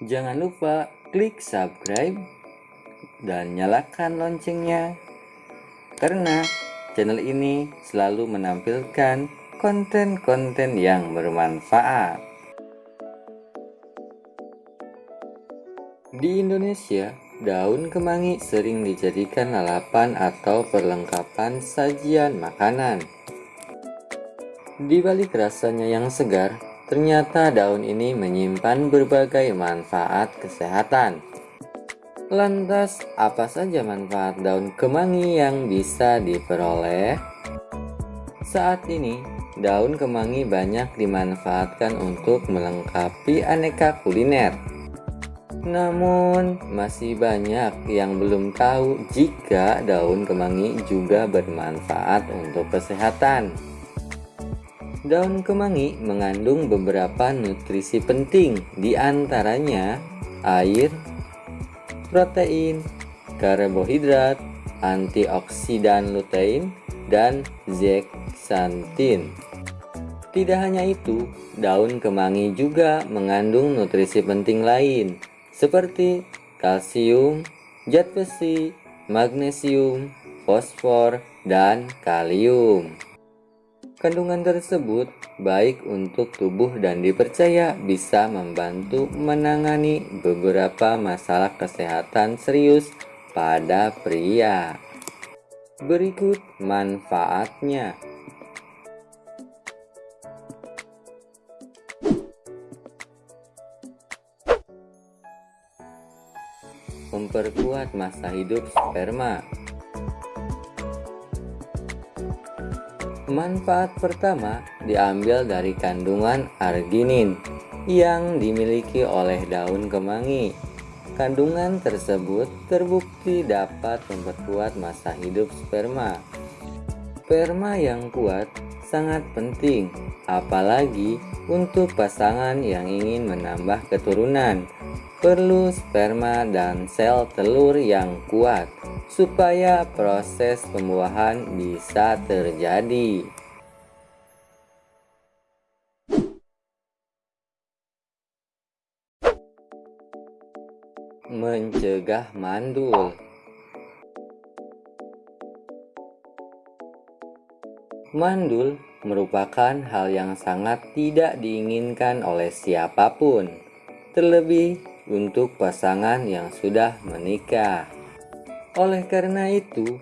Jangan lupa klik subscribe dan nyalakan loncengnya karena channel ini selalu menampilkan konten-konten yang bermanfaat. Di Indonesia, daun kemangi sering dijadikan lalapan atau perlengkapan sajian makanan. Di balik rasanya yang segar, Ternyata daun ini menyimpan berbagai manfaat kesehatan. Lantas, apa saja manfaat daun kemangi yang bisa diperoleh? Saat ini, daun kemangi banyak dimanfaatkan untuk melengkapi aneka kuliner. Namun, masih banyak yang belum tahu jika daun kemangi juga bermanfaat untuk kesehatan. Daun kemangi mengandung beberapa nutrisi penting, di antaranya air, protein, karbohidrat, antioksidan lutein, dan zeaxanthin. Tidak hanya itu, daun kemangi juga mengandung nutrisi penting lain, seperti kalsium, zat besi, magnesium, fosfor, dan kalium. Kandungan tersebut baik untuk tubuh dan dipercaya bisa membantu menangani beberapa masalah kesehatan serius pada pria. Berikut manfaatnya. Memperkuat masa hidup sperma Manfaat pertama diambil dari kandungan arginin yang dimiliki oleh daun kemangi. Kandungan tersebut terbukti dapat memperkuat masa hidup sperma. Sperma yang kuat sangat penting, apalagi untuk pasangan yang ingin menambah keturunan. Perlu sperma dan sel telur yang kuat supaya proses pembuahan bisa terjadi. Mencegah mandul Mandul merupakan hal yang sangat tidak diinginkan oleh siapa pun, terlebih untuk pasangan yang sudah menikah. Oleh karena itu,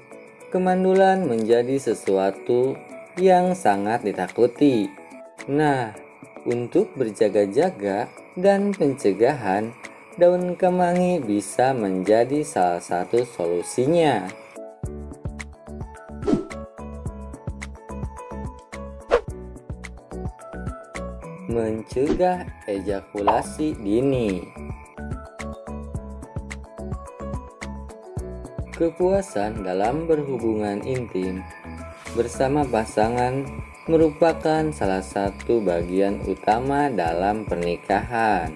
kemandulan menjadi sesuatu yang sangat ditakuti. Nah, untuk berjaga-jaga dan pencegahan, daun kemangi bisa menjadi salah satu solusinya. Mencegah ejakulasi dini Kepuasan dalam berhubungan intim bersama pasangan merupakan salah satu bagian utama dalam pernikahan.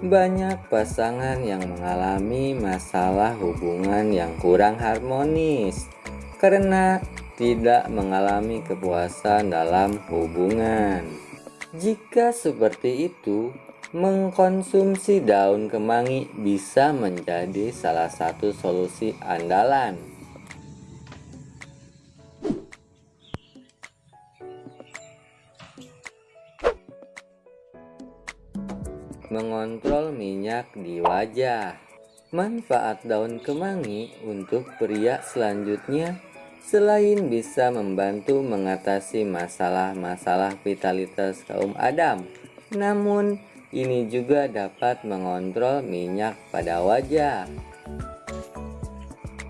Banyak pasangan yang mengalami masalah hubungan yang kurang harmonis karena tidak mengalami kepuasan dalam hubungan. Jika seperti itu, Mengkonsumsi daun kemangi bisa menjadi salah satu solusi andalan. Mengontrol minyak di wajah. Manfaat daun kemangi untuk pria selanjutnya selain bisa membantu mengatasi masalah-masalah vitalitas kaum Adam, namun ini juga dapat mengontrol minyak pada wajah.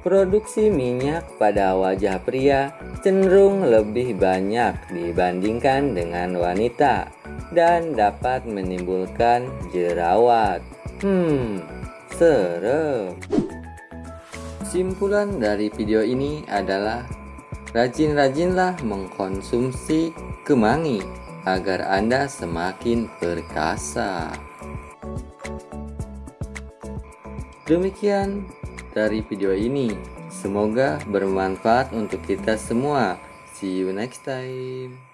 Produksi minyak pada wajah pria cenderung lebih banyak dibandingkan dengan wanita dan dapat menimbulkan jerawat. Hmm, serem. Simpulan dari video ini adalah rajin-rajinlah mengkonsumsi kemangi agar Anda semakin perkasa. Demikian dari video ini. Semoga bermanfaat untuk kita semua. See you next time.